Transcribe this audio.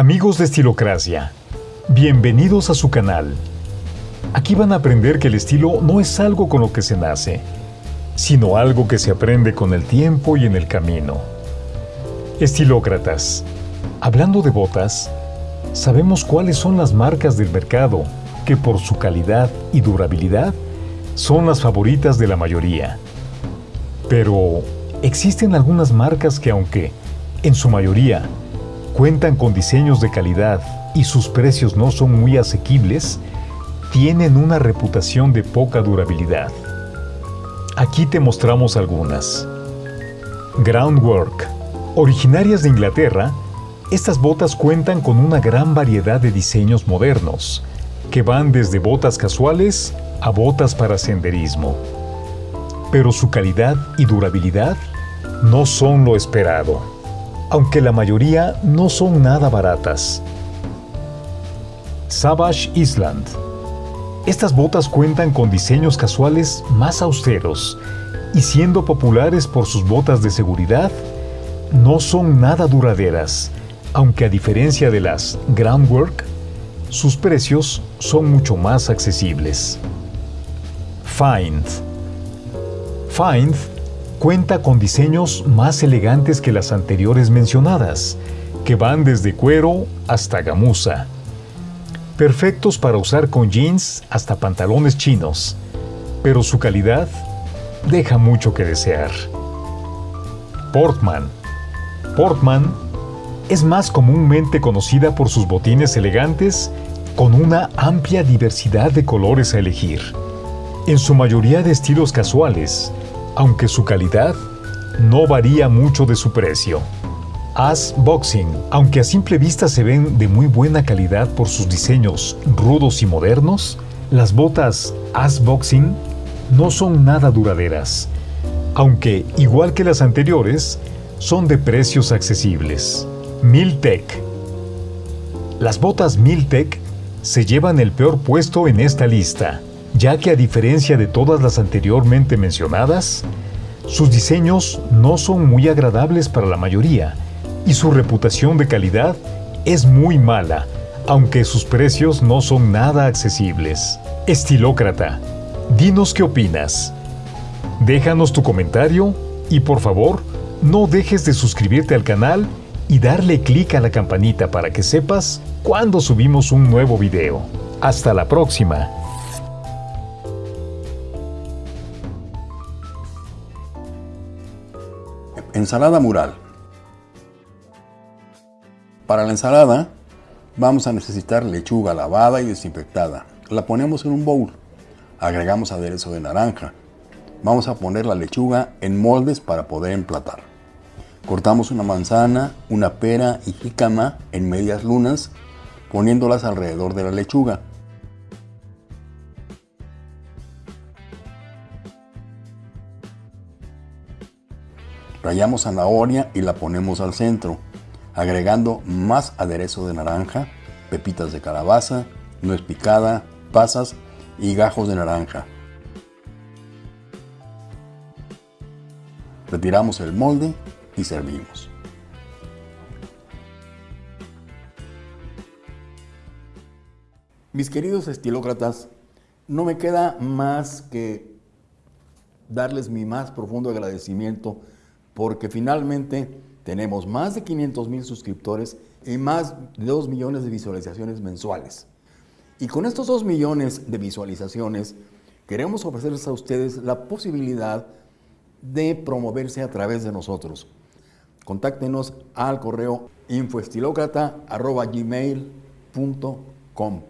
Amigos de Estilocracia, bienvenidos a su canal. Aquí van a aprender que el estilo no es algo con lo que se nace, sino algo que se aprende con el tiempo y en el camino. Estilócratas, hablando de botas, sabemos cuáles son las marcas del mercado que por su calidad y durabilidad son las favoritas de la mayoría. Pero existen algunas marcas que aunque, en su mayoría, cuentan con diseños de calidad y sus precios no son muy asequibles, tienen una reputación de poca durabilidad. Aquí te mostramos algunas. Groundwork. Originarias de Inglaterra, estas botas cuentan con una gran variedad de diseños modernos, que van desde botas casuales a botas para senderismo. Pero su calidad y durabilidad no son lo esperado aunque la mayoría no son nada baratas. Savage Island. Estas botas cuentan con diseños casuales más austeros y siendo populares por sus botas de seguridad, no son nada duraderas, aunque a diferencia de las Groundwork, sus precios son mucho más accesibles. Find. Find cuenta con diseños más elegantes que las anteriores mencionadas, que van desde cuero hasta gamuza. Perfectos para usar con jeans hasta pantalones chinos, pero su calidad deja mucho que desear. Portman. Portman es más comúnmente conocida por sus botines elegantes con una amplia diversidad de colores a elegir. En su mayoría de estilos casuales, aunque su calidad no varía mucho de su precio. As Boxing, aunque a simple vista se ven de muy buena calidad por sus diseños rudos y modernos, las botas As Boxing no son nada duraderas, aunque, igual que las anteriores, son de precios accesibles. Miltech Las botas Miltech se llevan el peor puesto en esta lista ya que a diferencia de todas las anteriormente mencionadas, sus diseños no son muy agradables para la mayoría y su reputación de calidad es muy mala, aunque sus precios no son nada accesibles. Estilócrata, dinos qué opinas. Déjanos tu comentario y por favor, no dejes de suscribirte al canal y darle clic a la campanita para que sepas cuando subimos un nuevo video. Hasta la próxima. Ensalada mural. Para la ensalada vamos a necesitar lechuga lavada y desinfectada. La ponemos en un bowl. Agregamos aderezo de naranja. Vamos a poner la lechuga en moldes para poder emplatar. Cortamos una manzana, una pera y jícama en medias lunas, poniéndolas alrededor de la lechuga. Rayamos zanahoria y la ponemos al centro, agregando más aderezo de naranja, pepitas de calabaza, nuez picada, pasas y gajos de naranja. Retiramos el molde y servimos. Mis queridos estilócratas, no me queda más que darles mi más profundo agradecimiento porque finalmente tenemos más de 500 mil suscriptores y más de 2 millones de visualizaciones mensuales. Y con estos 2 millones de visualizaciones, queremos ofrecerles a ustedes la posibilidad de promoverse a través de nosotros. Contáctenos al correo infoestilocrata.gmail.com